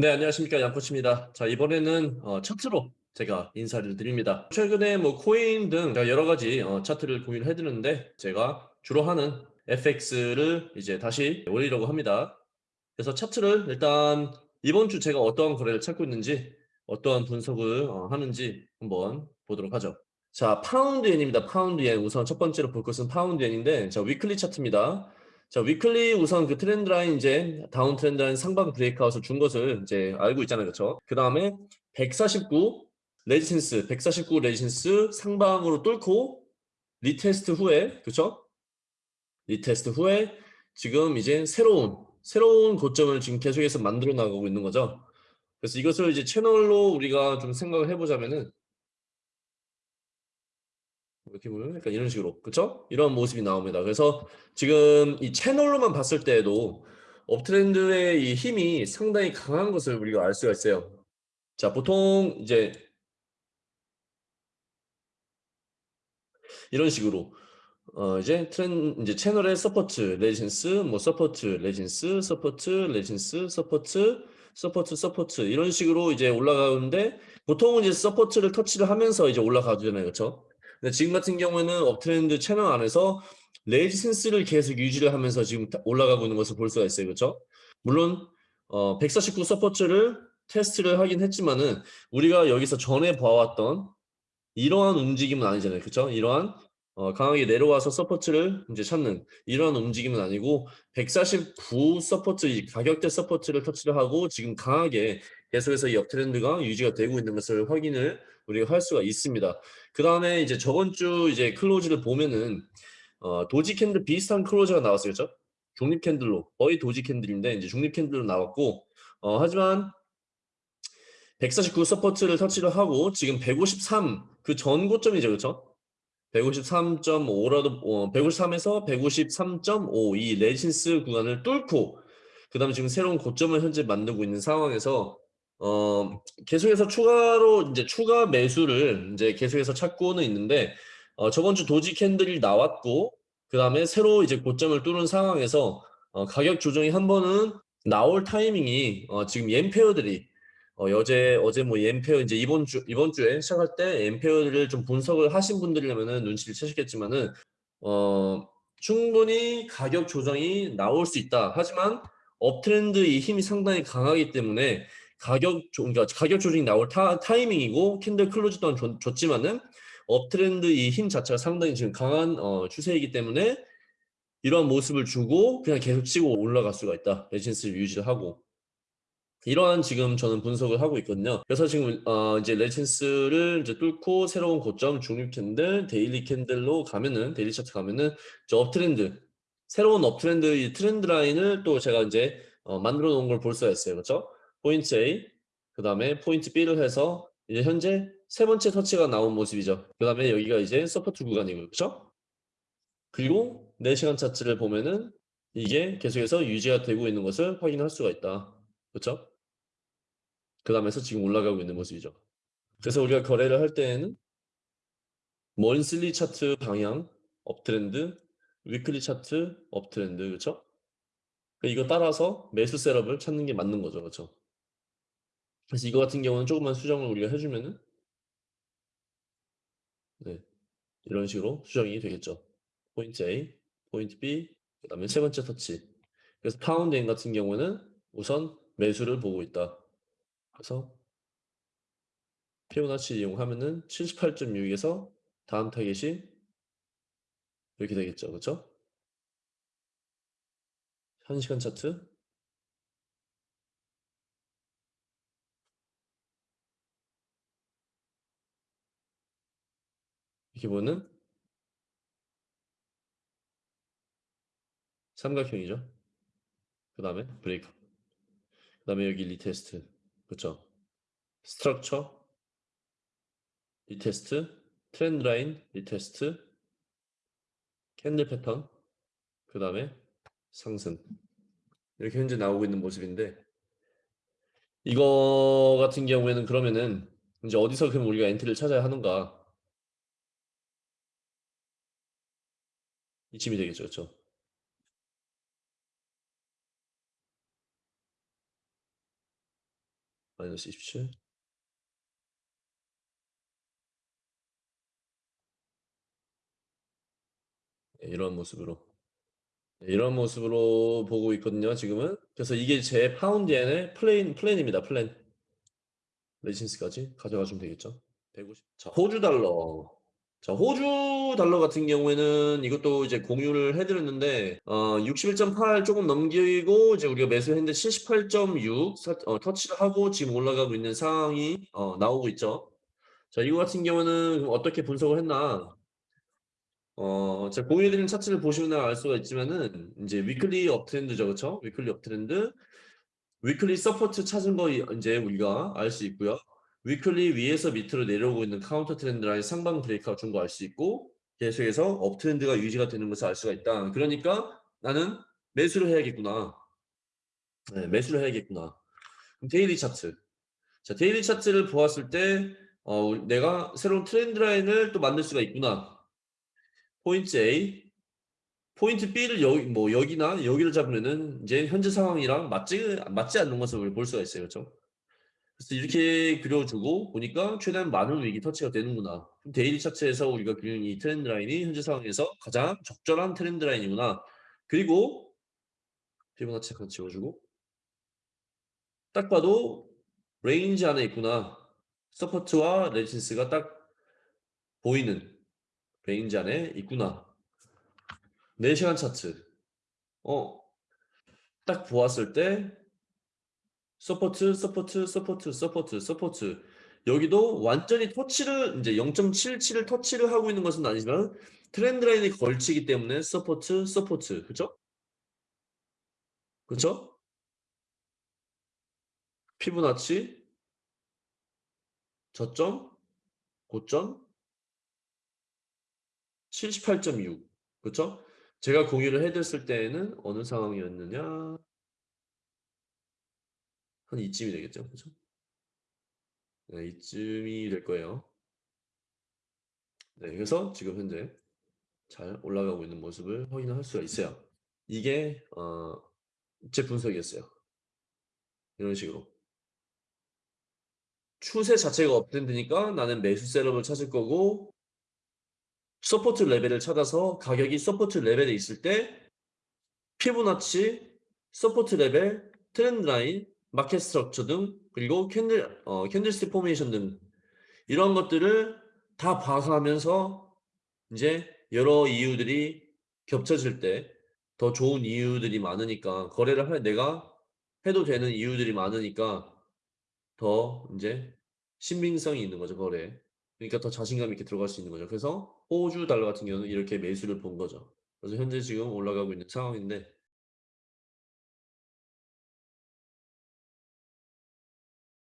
네, 안녕하십니까. 양코치입니다. 자, 이번에는 어, 차트로 제가 인사를 드립니다. 최근에 뭐 코인 등 여러 가지 어, 차트를 공유를 해드렸는데 제가 주로 하는 FX를 이제 다시 올리려고 합니다. 그래서 차트를 일단 이번 주 제가 어떠한 거래를 찾고 있는지 어떠한 분석을 어, 하는지 한번 보도록 하죠. 자, 파운드 엔입니다. 파운드 엔. 우선 첫 번째로 볼 것은 파운드 엔인데 자, weekly 차트입니다. 자, weekly 우선 그 trend line 이제 down trend line 상방 breakout을 준 것을 이제 알고 있잖아요. 그렇죠? 그다음에 149 resistance, 149 resistance 상방으로 뚫고 retest 후에 그렇죠? retest 후에 지금 이제 새로운 새로운 고점을 지금 계속해서 만들어 나가고 있는 거죠. 그래서 이것을 이제 채널로 우리가 좀 생각을 해보자면은 이렇게 보면 약간 이런 식으로 그쵸? 이런 모습이 나옵니다. 그래서 지금 이 채널로만 봤을 때에도 uptrend의 이 힘이 상당히 강한 것을 우리가 알 수가 있어요. 자, 보통 이제 이런 식으로 어 이제 tren- 이제 채널의 support, resistance, 뭐 support, resistance, support, resistance, support, support, support 이런 식으로 이제 올라가는데 보통은 이제 support를 터치를 하면서 이제 올라가잖아요. 그렇죠? 근데 지금 같은 경우에는 uptrend 채널 안에서 resistance를 계속 유지를 하면서 지금 올라가고 있는 것을 볼 수가 있어요. 그렇죠? 물론 어, 149 support를 테스트를 하긴 했지만은 우리가 여기서 전에 봐왔던 이러한 움직임은 아니잖아요. 그렇죠? 이러한 어, 강하게 내려와서 support를 이제 찾는 이러한 움직임은 아니고 149 support 가격대 support를 터치를 하고 지금 강하게 계속해서 이 uptrend가 유지가 되고 있는 것을 확인을 우리가 할 수가 있습니다. 그 다음에 이제 저번 주 이제 close를 보면은 어, doji candle 비슷한 close가 나왔어요, 그렇죠? 중립 candle로 거의 doji candle인데 이제 중립 candle로 나왔고 어, 하지만 149 support를 터치를 하고 지금 153 그 전 고점이죠, 그렇죠? 153.5라도 어, 153에서 153.5 이 resistance 구간을 뚫고 그 다음에 지금 새로운 고점을 현재 만들고 있는 상황에서 어, 계속해서 추가로 이제 추가 매수를 이제 계속해서 찾고는 있는데 어, 저번 주 도지 캔들이 나왔고 그 다음에 새로 이제 고점을 뚫은 상황에서 어, 가격 조정이 한 번은 나올 타이밍이 어, 지금 옌페어들이 어, 여제 어제 뭐 옌페어 이제 이번 주 이번 주에 시작할 때 옌페어를 좀 분석을 하신 분들이라면은 눈치를 채시겠지만은 어 충분히 가격 조정이 나올 수 있다. 하지만 uptrend 이 힘이 상당히 강하기 때문에 가격 조, 그러니까 가격 조정이 나올 타, 타이밍이고 candle close 또한 좋, 좋지만은 uptrend 이 힘 자체가 상당히 지금 강한 어, 추세이기 때문에 이러한 모습을 주고 그냥 계속 치고 올라갈 수가 있다. resistance를 유지를 하고 이러한 지금 저는 분석을 하고 있거든요. 그래서 지금 어 이제 resistance를 이제 뚫고 새로운 고점 중립 candle, daily candle로 가면은 daily 차트 가면은 저 uptrend 새로운 uptrend 이 trend line을 또 제가 이제 어 만들어 놓은 걸 볼 수가 있어요. 그렇죠? 포인트 A 그 다음에 포인트 B를 해서 이제 현재 세 번째 터치가 나온 모습이죠. 그 다음에 여기가 이제 support 구간이고 그렇죠? 그리고 4시간 차트를 보면은 이게 계속해서 유지가 되고 있는 것을 확인할 수가 있다. 그렇죠? 그 다음에서 지금 올라가고 있는 모습이죠. 그래서 우리가 거래를 할 때에는 monthly 차트 방향 uptrend, weekly 차트 uptrend 그렇죠? 이거 따라서 매수 setup을 찾는 게 맞는 거죠. 그렇죠? 그래서 이거 같은 경우는 조금만 수정을 우리가 해주면은 네, 이런 식으로 수정이 되겠죠. 포인트 A, 포인트 B, 그 다음에 세 번째 터치. 그래서 파운드 엔 같은 경우는 우선 매수를 보고 있다. 그래서 피보나치 이용하면은 78.6에서 다음 타겟이 이렇게 되겠죠. 그렇죠? 1시간 차트 이렇게 보는 삼각형이죠. 그 다음에 브레이크 그 다음에 여기 retest 그쵸. structure retest trend line retest candle 패턴 그 다음에 상승. 이렇게 현재 나오고 있는 모습인데 이거 같은 경우에는 그러면은 이제 어디서 그럼 우리가 entry를 찾아야 하는가? 이쯤이 되겠죠 그렇죠 27. 네, 이런 모습으로. 네, 이런 모습으로 보고 있거든요, 지금은. 그래서 이게 제 파운드엔의 플레인 플랜입니다. 플랜. resistance까지 가져가 주면 되겠죠. 150. 자, 호주 달러. 자, 호주 달러 같은 경우에는 이것도 이제 공유를 해 드렸는데 어 61.8 쪼금 넘기고 이제 우리가 매수했는데 78.6사어 터치를 하고 지금 올라가고 있는 상황이 어 나오고 있죠. 자, 이거 같은 경우는 어떻게 분석을 했나 어 제가 공유해 드린 차트를 보시면 알 수가 있지만은 인제 weekly uptrend죠. 그쵸? weekly uptrend. weekly support 찾은 거이 인제 우리가 알 수 있고요. weekly 위에서 밑으로 내려오고 있는 counter trend line 상방 breakout 준거 알 수 있고 계속해서 uptrend가 유지가 되는 것을 알 수가 있다. 그러니까 '나는 매수를 해야겠구나.' 네, '매수를 해야겠구나.' 그럼 daily 차트. 자, daily 차트를 보았을 때 어 '내가 새로운 trend line을 또 만들 수가 있구나.' 포인트 A, 포인트 B를 여기 뭐 여기나 여기를 잡으면은 인제 현재 상황이랑 맞지 맞지 않는 것을 볼 수가 있어요. 그쵸? 그래서 이렇게 그려 주고 보니까 '최대한 많은 wick이 터치가 되는구나. daily 차트에서 우리가 그리는 이 trend line이 현재 상황에서 가장 적절한 trend line이구나.' 그리고 피보나치 잠깐 지워 주고 딱 봐도 ' range 안에 있구나. support와 resistance가 딱 보이는 range 안에 있구나.' 4 시간 차트. 어 딱 보았을 때 support, support, support, support, support. 여기도 완전히 터치를 인제 0.77을 터치를 하고 있는 것은 아니지만 trend line에 걸치기 때문에 support, support. 그쵸? 그쵸? 피보나치 저점, 고점 78.6 그쵸? 제가 공유를 해 드렸을 때에는 어느 상황이었느냐 한 이쯤이 되겠죠. 그죠? 네, 이쯤이 될 거예요. 네, 그래서 지금 현재 잘 올라가고 있는 모습을 확인을 할 수가 있어요. 이게 어 제 분석이었어요. 이런 식으로. 추세 자체가 uptrend니까 나는 매수 setup을 찾을 거고 support level을 찾아서 가격이 support level에 있을 때 피보나치, support level, trend line, market structure 등 그리고 candle 어 candlestick formation 등 이런 것들을 다 봐가면서 인제 여러 이유들이 겹쳐질 때 더 좋은 이유들이 많으니까 거래를 할 내가 해도 되는 이유들이 많으니까 더 인제 신빙성이 있는 거죠, 거래에. 그러니까 더 자신감 있게 들어갈 수 있는 거죠. 그래서 호주 달러 같은 경우는 이렇게 매수를 본 거죠. 그래서 현재 지금 올라가고 있는 상황인데